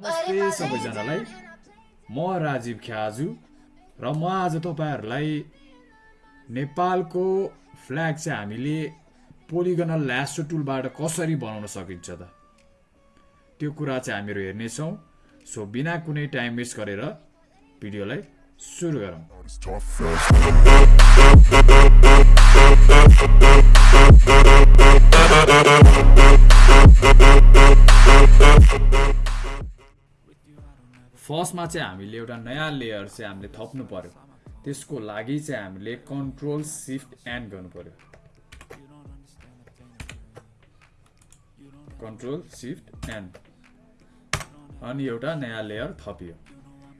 नमस्ते सबैजनालाई। म राजीव ख्याजु र म आज तपाईँहरूलाई नेपालको फ्ल्याग चाहिँ हामीले पोलिगनल ल्यासो टुलबाट कसरी बनाउन सकिन्छ त? त्यो कुरा चाहिँ हामीहरू हेर्नेछौँ। सो बिना कुनै टाइम वेस्ट गरेर भिडियोलाई सुरु गरौँ। फर्स्टमा चाहिँ हामीले एउटा नयाँ लेयर चाहिँ हामीले थप्नु पर्यो। त्यसको लागि चाहिँ हामीले कन्ट्रोल सिफ्ट एन्ड गर्नु पर्यो। कन्ट्रोल सिफ्ट एन्ड अनि एउटा नयाँ लेयर थपियो।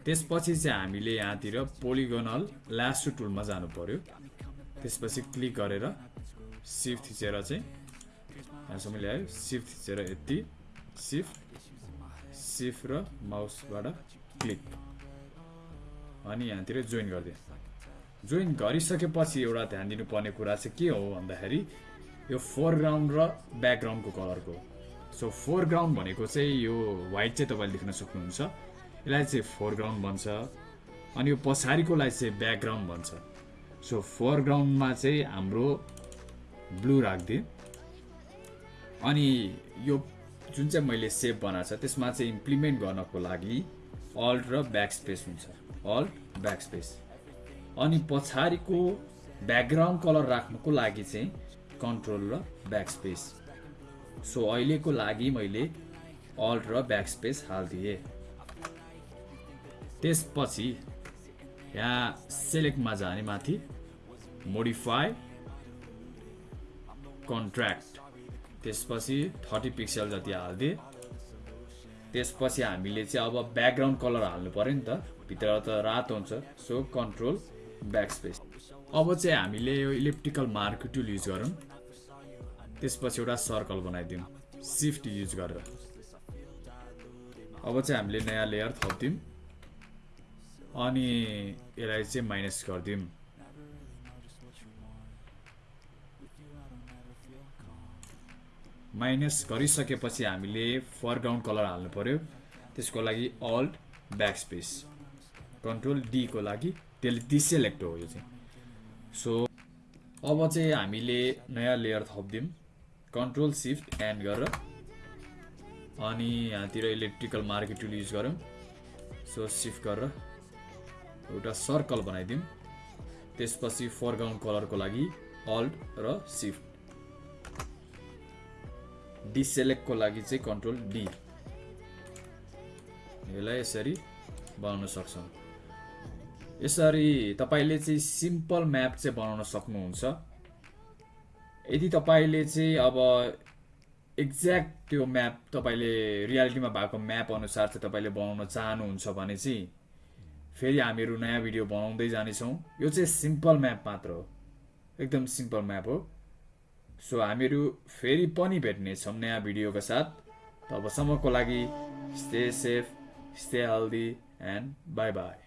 त्यसपछि चाहिँ हामीले यहाँतिर पोलिगोनल ल्यासो टुलमा जानु पर्यो। त्यसपछि क्लिक गरेर सिफ्ट थिचेर चाहिँ यहाँसम्म ल्यायो। सिफ्ट थिचेर यति। सिफ्ट सिफ्ट र माउसबाट क्लिक अनि यहाँतिर जोइन गरिदिएँ। जोइन गरिसकेपछि एउटा ध्यान दिनुपर्ने कुरा चाहिँ के हो भन्दाखेरि यो फोरग्राउन्ड र ब्याकग्राउन्डको कलरको सो फोरग्राउन्ड भनेको चाहिँ यो वाइट चाहिँ तपाईँले देख्न सक्नुहुन्छ। यसलाई चाहिँ फोरग्राउन्ड भन्छ। अनि यो पछाडिकोलाई चाहिँ ब्याकग्राउन्ड भन्छ। सो फोरग्राउन्डमा चाहिँ हाम्रो ब्लू राखिदिएँ। अनि यो जुन चाहिँ मैले सेप बनाएको छ त्यसमा चाहिँ इम्प्लिमेन्ट गर्नको लागि अल्ट र ब्याक स्पेस हुन्छ। अल्ट ब्याक स्पेस अनि पछाडिको ब्याकग्राउन्ड कलर राख्नुको लागि चाहिँ कन्ट्रोल र ब्याक स्पेस सो अहिलेको लागि मैले अल्ट र ब्याक स्पेस हालिदिएँ। त्यसपछि यहाँ सेलेक्टमा जाने माथि मोडिफाई कन्ट्र्याक्ट त्यसपछि थर्टी पिक्सल जति हालिदिएँ। त्यसपछि हामीले चाहिँ अब ब्याकग्राउन्ड कलर हाल्नु पऱ्यो नि त। भित्र त रातो हुन्छ। सो कन्ट्रोल ब्याक स्पेस अब चाहिँ हामीले यो इलेक्ट्रिकल मार्क टुल युज गरौँ। त्यसपछि एउटा सर्कल बनाइदिउँ। सिफ्ट युज गरेर। अब चाहिँ हामीले नयाँ लेयर थपिदिउँ। अनि यसलाई चाहिँ माइनस गरिदिउँ। माइनस गरिसकेपछि हामीले फरग्राउन्ड कलर हाल्नु पऱ्यो त्यसको लागि अल्ट ब्याक स्पेस कन्ट्रोल डीको लागि त्यसले डिसेलेक्ट हो यो चाहिँ। सो अब चाहिँ हामीले नयाँ लेयर थपिदिउँ। कन्ट्रोल सिफ्ट एन्ड गरेर अनि यहाँतिर इलेक्ट्रिकल मार्केट टुल युज गरौँ। सो सिफ्ट गरेर एउटा सर्कल बनाइदिउँ। त्यसपछि फरग्राउन्ड कलरको लागि अल्ट र सिफ्ट डिसेलेक्टको लागि चाहिँ कन्ट्रोल डी। यसलाई यसरी बनाउन सक्छौँ। यसरी तपाईँले चाहिँ सिम्पल म्याप चाहिँ बनाउन सक्नुहुन्छ। यदि तपाईँले चाहिँ अब एक्ज्याक्ट त्यो म्याप तपाईँले रियालिटीमा भएको म्याप अनुसार चाहिँ तपाईँले बनाउन चाहनुहुन्छ भने चाहिँ फेरि हामीहरू नयाँ भिडियो बनाउँदै जानेछौँ। यो चाहिँ सिम्पल म्याप मात्र हो। एकदम सिम्पल म्याप हो। सो हामीहरू फेरि पनि भेट्नेछौँ नयाँ भिडियोको साथ। तबसम्मको लागि stay safe stay healthy and bye bye